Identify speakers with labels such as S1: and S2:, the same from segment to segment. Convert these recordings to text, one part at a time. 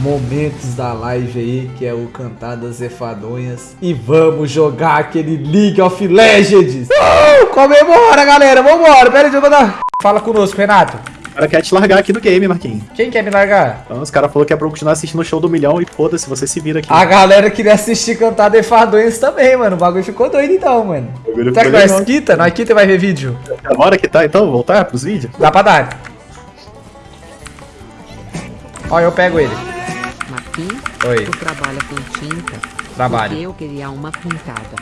S1: momentos da live aí, que é o Cantadas Efadonhas. E vamos jogar aquele League of Legends. Uh, comemora, galera. Vambora. Pera aí, deixa eu mandar... Fala conosco, Renato.
S2: O cara quer te largar aqui do game, Marquinhos.
S1: Quem quer me largar?
S2: Então, os caras falaram que é pra eu continuar assistindo o show do milhão e foda-se, você se vira aqui.
S1: A galera queria assistir Cantada Efadonhas também, mano. O bagulho ficou doido então, mano. Será que nós
S2: legal.
S1: quita? Nós quita e vai ver vídeo?
S2: Agora que tá, então, voltar pros vídeos?
S1: Dá pra dar. Ó, eu pego ele.
S3: Marquinhos,
S1: Oi,
S3: tu trabalha com tinta?
S1: trabalho.
S3: Porque eu queria uma pintada.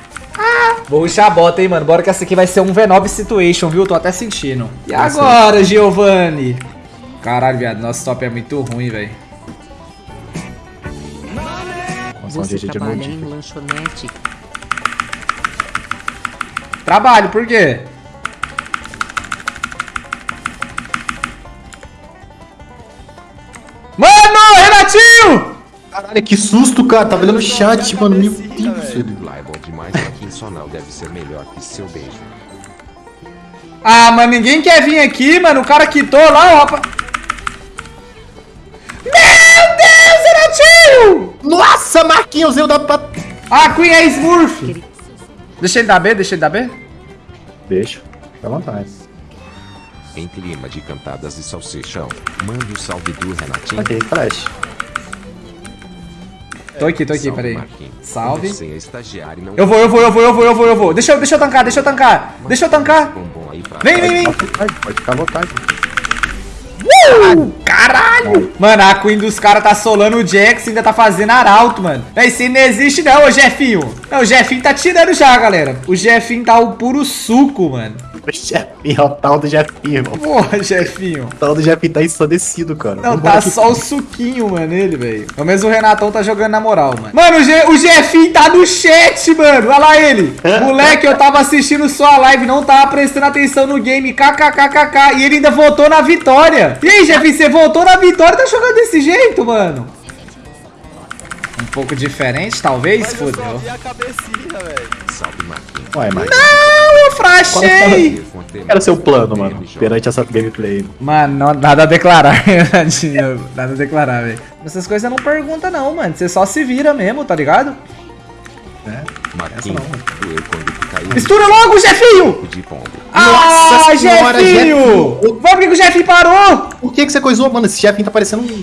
S1: Vou ruxar a bota, hein, mano. Bora que essa aqui vai ser um V9 situation, viu? Tô até sentindo. E agora, Giovanni? Caralho, viado. Nosso top é muito ruim, velho.
S3: Você trabalha em lanchonete?
S1: Trabalho, por quê?
S2: Caralho, que susto, cara. Tava olhando o chat, mano. Meu Deus.
S4: Bom demais, não deve ser melhor que seu beijo.
S1: Ah, mas ninguém quer vir aqui, mano. O cara quitou lá, o rapaz... Meu Deus, Renatinho!
S2: Nossa, Marquinhos, eu dá pra...
S1: Ah, Queen é Smurf. Deixa ele dar B, deixa ele dar B.
S2: Deixa, fica à vontade.
S4: Em clima de cantadas e salsichão, mande o salve do Renatinho.
S2: Ok, flash.
S1: Tô aqui, tô aqui,
S4: Salve,
S1: peraí. Salve.
S4: É
S1: Eu vou, eu vou, eu vou, eu vou, eu vou, eu vou. Deixa eu, deixa eu tancar, deixa eu tancar. Deixa eu tancar. Vem, vem, vem.
S2: Pode ficar à vontade, à vontade.
S1: Caralho! Mano, a Queen dos caras tá solando o Jax e ainda tá fazendo arauto, mano. Isso aí não existe não, ô Jefinho. Não, o Jefinho tá tirando já, galera. O Jefinho tá o puro suco, mano.
S2: Jefinho, o tal do Jefinho, irmão.
S1: Porra, Jefinho.
S2: O tal do Jefinho tá ensandecido, cara.
S1: Não,
S2: Vambora
S1: tá
S2: aqui.
S1: só o suquinho, mano, ele, velho. Pelo menos o Renatão tá jogando na moral, mano. Mano, o, Je o Jefinho tá no chat, mano. Olha lá ele. Moleque, eu tava assistindo sua live, não tava prestando atenção no game. KKKKK. E ele ainda voltou na vitória. E aí, Jefinho, você voltou na vitória e tá jogando desse jeito, mano? Um pouco diferente, talvez? Fudeu.
S4: salve, Marquinhos.
S2: Ué, Marquinhos.
S1: Não, eu frachei.
S2: Era seu plano, mano, perante essa gameplay.
S1: Mano, não- nada a declarar. Nada a declarar, velho. Essas coisas não pergunta não, mano. Você só se vira mesmo, tá ligado?
S4: Marquinhos, doeu quando caiu
S1: Mistura logo, Jefinho!
S4: de pombo.
S1: Ah,
S2: Nossa senhora,
S1: Jefinho!
S2: Jefinho!
S1: Vamos por que que o Jefinho parou?
S2: Por que que você coisou, mano? Esse Jefinho tá parecendo um...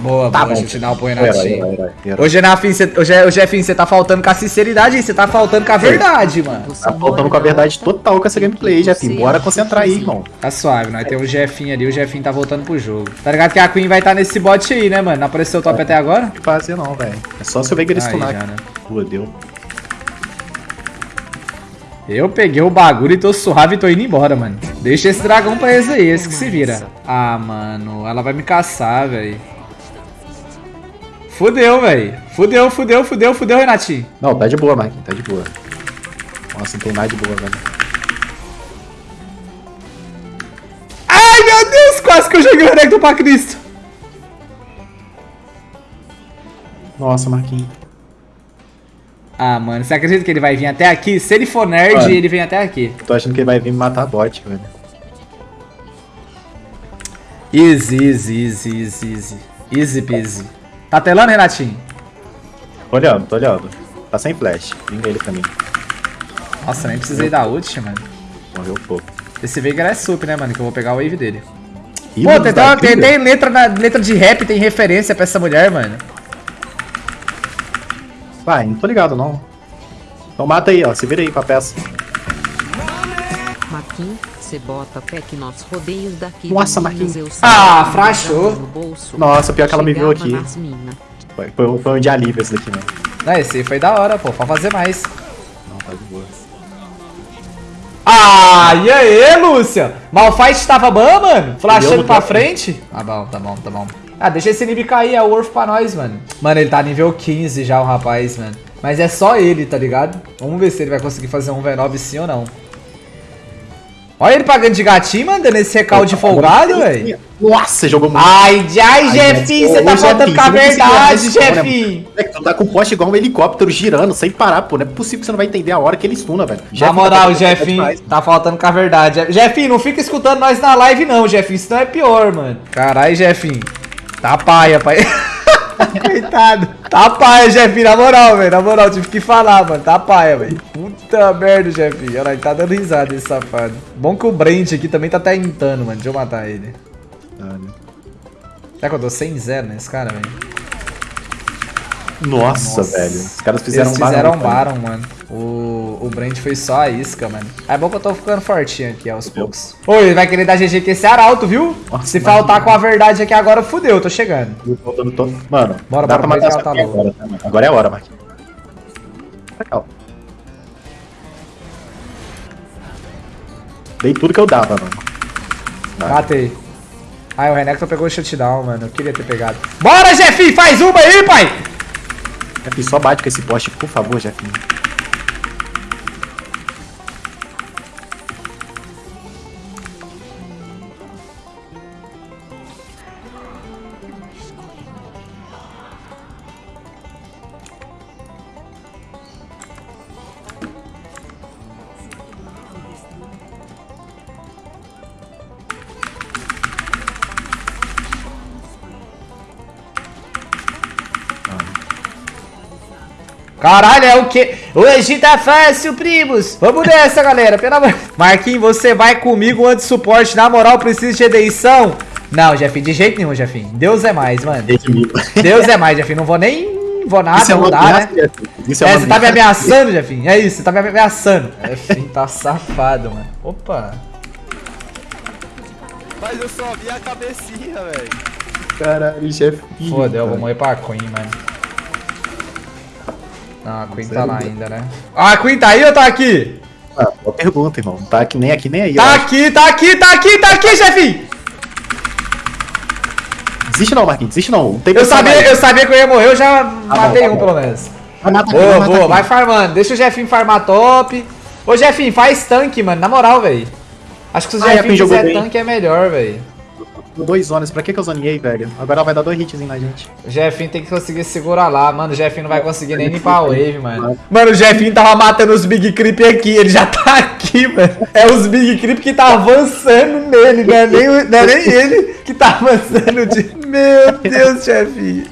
S1: Boa,
S2: Tá
S1: boa,
S2: bom.
S1: põe
S2: Herói,
S1: Renatinho. Ô, Genafim, cê, ô, Je- ô, Jefinho, você tá faltando com a sinceridade aí, você tá faltando com a verdade, mano.
S3: Você
S2: Tá faltando com a
S3: na
S2: verdade total com essa gameplay, Jefinho.
S3: Você
S2: Bora concentrar aí, irmão.
S1: Tá suave, nós temos o Jefinho ali, o Jefinho tá voltando pro jogo. Tá ligado que a Queen vai estar nesse bot aí, né, mano? Não apareceu o top até agora?
S2: Não fazer não, velho. É só se eu ver que ele stunar
S1: né?
S2: Pô, deu.
S1: Eu peguei o bagulho e tô suave e tô indo embora, mano. Deixa esse dragão pra eles aí, esse que se vira. Ah, mano, ela vai me caçar, velho. Fudeu, velho. Fudeu, fudeu, fudeu, fudeu, Renatinho.
S2: Não, tá de boa, Mike. Tá de boa. Nossa, não tem mais de boa, velho.
S1: Ai, meu Deus, quase que eu joguei o Renekton pra Cristo.
S2: Nossa, Marquinhos.
S1: Ah, mano, você acredita que ele vai vir até aqui? Se ele for nerd,
S2: Mano.
S1: ele vem até aqui.
S2: Tô achando que ele vai vir me matar bot, velho.
S1: Easy, easy, easy, easy, easy. Easy peasy. Tá telando, Renatinho?
S2: Tô olhando, tô olhando. Tá sem flash. Vinga ele pra mim.
S1: Nossa, nem precisei da ult, mano.
S2: Morreu pouco.
S1: Esse Veigar é sup, né, mano? Que eu vou pegar o wave dele. Pô,
S2: Ídolos
S1: tem, tem,
S2: trilha?
S1: tem letra, na, letra de rap, tem referência pra essa mulher, mano.
S2: Vai, não tô ligado, não. Então mata aí, ó. Se vira aí com a peça.
S3: Marquinhos, você bota até que nós rodeios daqui.
S2: Nossa, Marquinhos.
S1: Ah, frachou.
S2: Nossa, pior que ela me viu aqui. Foi, foi, um- foi um de alívio esse daqui, mano.
S1: Não, esse aí foi da hora, pô. Pode fazer mais.
S2: Não, tá de boa.
S1: Ah, e aí, Lúcia? Malfight tava bom, mano? Flashando pra frente? Tá bom, tá bom, tá bom. Ah, deixa esse nível cair, é o Worth pra nós, mano. Mano, ele tá nível 15 já, o rapaz, mano. Mas é só ele, tá ligado? Vamos ver se ele vai conseguir fazer um V9 sim ou não. Olha ele pagando de gatinho, mano, dando esse recalde folgado, velho.
S2: Nossa, jogou muito.
S1: Ai, ai, Jefinho, você tá
S2: ô,
S1: faltando
S2: Jefinho,
S1: com a
S2: você
S1: verdade,
S2: responder, né,
S1: Jefinho.
S2: Moleque, tu tá com poste igual um helicóptero girando, sem parar, pô. Não é possível que você não vai entender a hora que ele stuna, velho.
S1: Na moral,
S2: tá fazendo
S1: Jefinho, tá faltando com a verdade. Jefinho, não fica escutando nós na live, não, Jefinho. Isso não é pior, mano. Caralho, Jefinho. Tá paia, pai. Coitado. Tá paia, Jefinho, na moral, velho. Na moral, tive que falar, mano. Tá paia, velho. Puta merda, Jefinho. Olha lá, ele tá dando risada esse safado. Bom que o Brent aqui também tá tentando, mano. Deixa eu matar ele. Será que eu tô 100-0 nesse cara, velho?
S2: Nossa,
S1: Nossa.
S2: velho. Os caras fizeram
S1: Eles
S2: um
S1: fizeram um
S2: barão,
S1: Baron, mano. O, o Brand foi só a isca, mano. É bom que eu tô ficando fortinho aqui aos poucos. Ô, ele vai querer dar GG com esse arauto, viu?
S2: Nossa,
S1: Se faltar com a verdade aqui agora, fudeu, eu tô chegando.
S2: Eu tô todo- Mano,
S1: Bora,
S2: dá
S1: bora,
S2: pra matar essa
S1: tá
S2: agora, tá, mano? Agora é a hora, Marquinhos. Ó. Dei tudo que eu dava, mano. Vai.
S1: Matei. Ai, o Renekton pegou o shutdown, mano. Eu queria ter pegado. Bora, Jefinho! Faz uma aí, pai!
S2: Jefinho, só bate com esse poste, por favor, Jefinho.
S1: Caralho, é o quê? Hoje tá fácil, primos. Vamos nessa, galera. Pelo amor... Marquinhos, você vai comigo antes suporte. Na moral, precisa de eleição. Não, Jefinho, de jeito nenhum, Jefinho. Deus é mais, mano. Deus é mais, Jefinho. Não vou nem... Vou nada,
S2: Isso é
S1: dá,
S2: ameaça,
S1: né?
S2: Isso
S1: É,
S2: uma
S1: você tá me
S2: ameaça.
S1: ameaçando, Jefinho. É isso, você tá me ameaçando. Jefinho tá safado, mano. Opa.
S5: Mas eu só vi a cabecinha, velho.
S2: Caralho, Jefinho.
S1: Foda, eu vou morrer pra Queen, mano. Não, a Queen tá lá ainda, né? Ah, a Queen tá aí ou tá aqui?
S2: Ah, boa pergunta, irmão. Tá aqui nem aqui nem aí.
S1: Tá aqui, tá aqui, tá aqui, tá aqui, Jefinho!
S2: Desiste não, Marquinhos. Desiste não. Não
S1: Eu sabia,
S2: mais.
S1: eu sabia que eu ia morrer, eu já
S2: bom,
S1: matei
S2: tá
S1: um pelo menos.
S2: Vai matar aqui,
S1: Boa,
S2: vai matar
S1: boa,
S2: aqui.
S1: vai farmando. Deixa o Jefinho farmar top. Ô, Jefinho, faz tanque, mano, na moral, velho. Acho que se o
S2: Ah,
S1: Jefinho fizer tanque é melhor, velho.
S2: Dois zonas. Pra que que eu zoneei, velho? Agora vai dar dois hits na gente.
S1: O Jefinho tem que conseguir segurar lá, mano. O Jefinho não vai conseguir nem limpar a wave, mano. Mano, o Jefinho tava matando os Big Creep aqui. Ele já tá aqui, mano. É os Big Creep que tá avançando nele, não é nem, o- não é nem ele que tá avançando de. Meu Deus, Jefinho.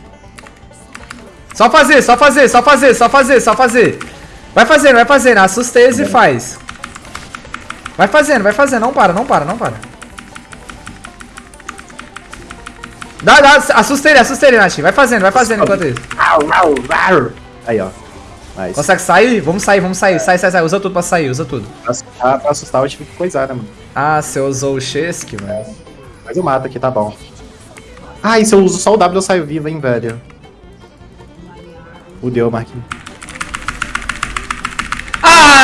S1: Só fazer, só fazer, só fazer, só fazer, só fazer. Vai fazendo, vai fazendo. Assusta eles e faz. Vai fazendo, vai fazendo. Não para, não para, não para. Dá, dá, assusta ele, assusta ele, Nath. Vai fazendo, vai fazendo enquanto isso.
S2: Aí, ó. Nice.
S1: Consegue sair? Vamos sair, vamos sair. Sai, sai, sai. Usa tudo pra sair, usa tudo.
S2: Pra assustar, pra assustar eu tive que coisar, né, mano?
S1: Ah, você usou o Shesk, mano.
S2: Mas eu mato aqui, tá bom. Ah, e se eu uso só o W eu saio vivo, hein, velho. Fudeu, Marquinhos.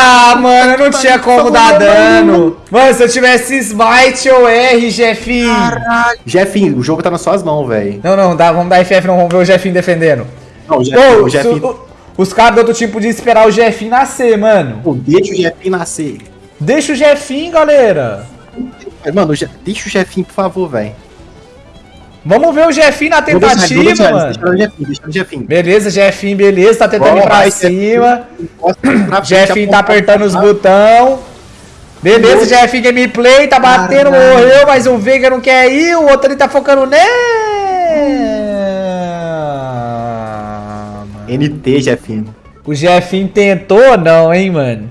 S1: Ah, mano, eu não tinha como dar dano. Mano, se eu tivesse Smite ou R, Jefinho.
S2: Jefinho, o jogo tá nas suas mãos, velho.
S1: Não, não, dá, vamos dar FF, não vamos ver o Jefinho defendendo.
S2: Não, o Jefinho,
S1: Ô,
S2: o Jefinho...
S1: su- o- os caras do outro time podiam esperar o Jefinho nascer, mano.
S2: Pô, deixa o Jefinho nascer.
S1: Deixa o Jefinho, galera.
S2: Mano, deixa o Jefinho, por favor, velho.
S1: Vamos ver o Jefinho na
S2: deixar-
S1: tentativa,
S2: deixar-
S1: mano.
S2: Deixa o Jefinho, deixa o Jefinho.
S1: Beleza, Jefinho, beleza, tá tentando ir
S2: Bora,
S1: pra
S2: vai,
S1: cima. Jefinho tá apertando os botão. Beleza, Jefinho gameplay, tá batendo, morreu, mas o Veiga não quer ir, o outro ali tá focando nele.
S2: NT, Jefinho.
S1: O Jefinho tentou não, hein, mano?